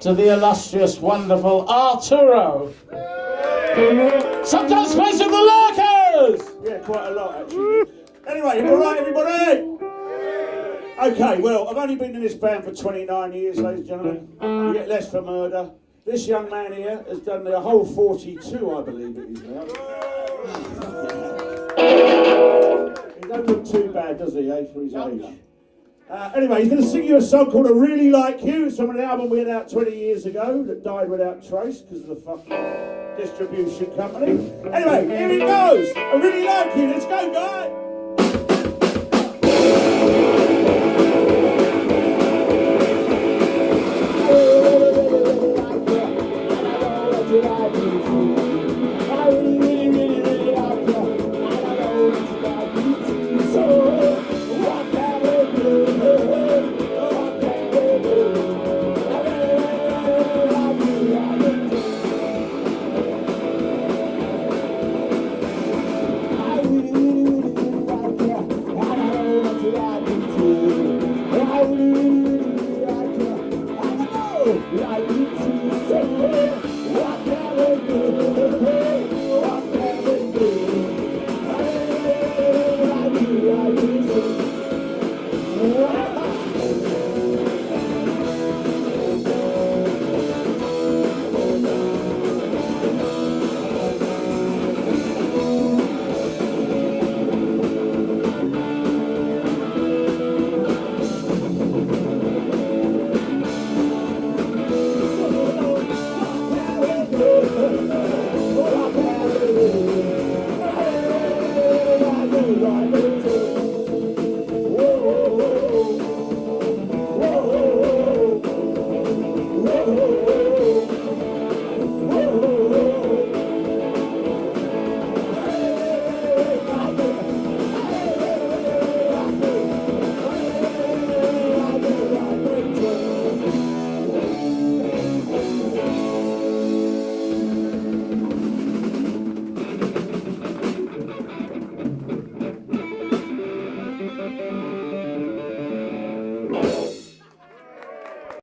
to the illustrious, wonderful Arturo. Sometimes space with the lurkers! Yeah, quite a lot actually. Anyway, all right, everybody. Okay, well, I've only been in this band for 29 years, ladies and gentlemen. You get less for murder. This young man here has done the whole 42, I believe it is now. He don't look too bad, does he, eh, for his age? Uh, anyway, he's going to sing you a song called I Really Like You. It's from an album we had out 20 years ago that died without trace because of the fucking distribution company. Anyway, here it goes. I Really Like You. Let's go, guys. Oh,